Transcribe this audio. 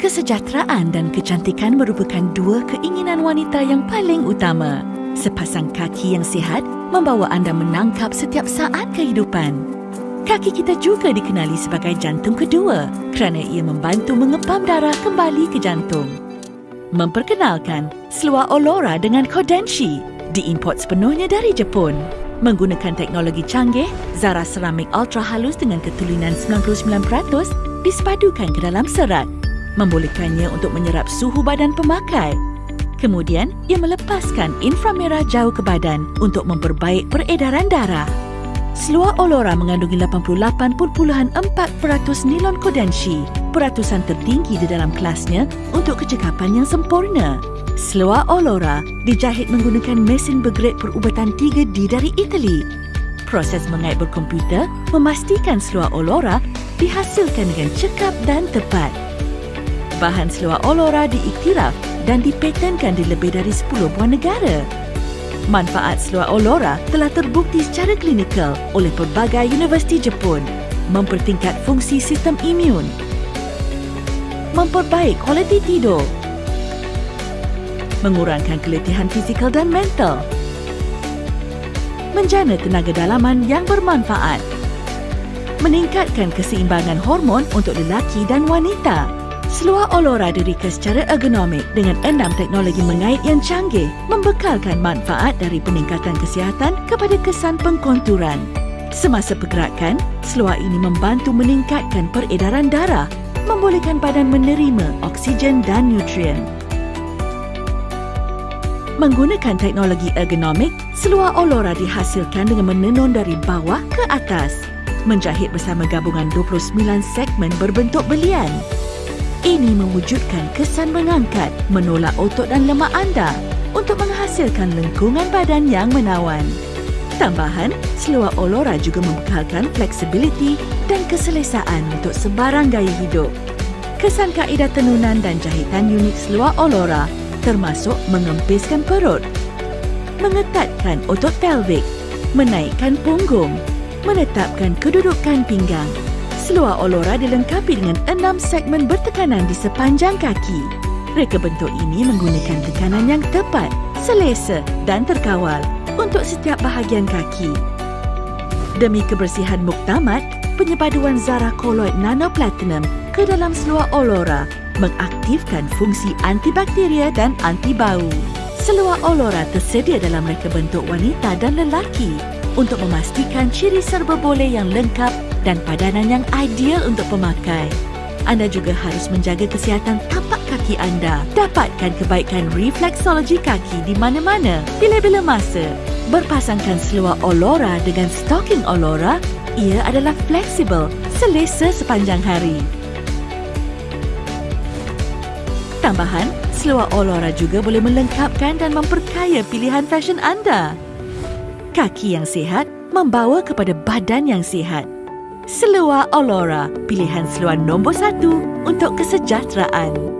Kesejahteraan dan kecantikan merupakan dua keinginan wanita yang paling utama. Sepasang kaki yang sihat membawa anda menangkap setiap saat kehidupan. Kaki kita juga dikenali sebagai jantung kedua kerana ia membantu mengepam darah kembali ke jantung. Memperkenalkan seluar Olora dengan Kodenshi diimport sepenuhnya dari Jepun. Menggunakan teknologi canggih, Zara Ceramik Ultra Halus dengan ketulinan 99% disepadukan ke dalam serat, membolehkannya untuk menyerap suhu badan pemakai. Kemudian, ia melepaskan inframerah jauh ke badan untuk memperbaik peredaran darah. Seluar Olora mengandungi 88.4% nilon kodenshi, peratusan tertinggi di dalam kelasnya untuk kecekapan yang sempurna. Seluar Olora dijahit menggunakan mesin bergrade perubatan 3D dari Itali. Proses mengait berkomputer memastikan seluar Olora dihasilkan dengan cekap dan tepat. Bahan seluar Olora diiktiraf dan dipatenkan di lebih dari 10 buah negara. Manfaat seluar Olora telah terbukti secara klinikal oleh pelbagai universiti Jepun, mempertingkat fungsi sistem imun, memperbaik kualiti tidur, mengurangkan keletihan fizikal dan mental, menjana tenaga dalaman yang bermanfaat, meningkatkan keseimbangan hormon untuk lelaki dan wanita. Seluar Olora dirika secara ergonomik dengan enam teknologi mengait yang canggih membekalkan manfaat dari peningkatan kesihatan kepada kesan pengkonturan. Semasa pergerakan, seluar ini membantu meningkatkan peredaran darah, membolehkan badan menerima oksigen dan nutrien. Menggunakan teknologi ergonomik, seluar Olora dihasilkan dengan menenun dari bawah ke atas. Menjahit bersama gabungan 29 segmen berbentuk belian. Ini mewujudkan kesan mengangkat, menolak otot dan lemak anda untuk menghasilkan lengkungan badan yang menawan. Tambahan, seluar Olora juga membekalkan fleksibiliti dan keselesaan untuk sebarang gaya hidup. Kesan kaedah tenunan dan jahitan unik seluar Olora termasuk mengempiskan perut, mengetatkan otot pelvik, menaikkan punggung, menetapkan kedudukan pinggang. Seluar Olora dilengkapi dengan enam segmen bertekanan di sepanjang kaki. Reka bentuk ini menggunakan tekanan yang tepat, selesa dan terkawal untuk setiap bahagian kaki. Demi kebersihan muktamad, penyepaduan Zara Colloid Nano Platinum ke dalam seluar Olora mengaktifkan fungsi antibakteria dan anti bau. Seluar Olora tersedia dalam reka bentuk wanita dan lelaki untuk memastikan ciri serba boleh yang lengkap dan padanan yang ideal untuk pemakai. Anda juga harus menjaga kesihatan tapak kaki anda. Dapatkan kebaikan refleksologi kaki di mana-mana, bila-bila masa. Berpasangkan seluar Olora dengan stocking Olora, ia adalah fleksibel, selesa sepanjang hari. Tambahan, seluar Olora juga boleh melengkapkan dan memperkaya pilihan fashion anda. Kaki yang sihat membawa kepada badan yang sihat. Seluar Olora, pilihan seluar nombor satu untuk kesejahteraan.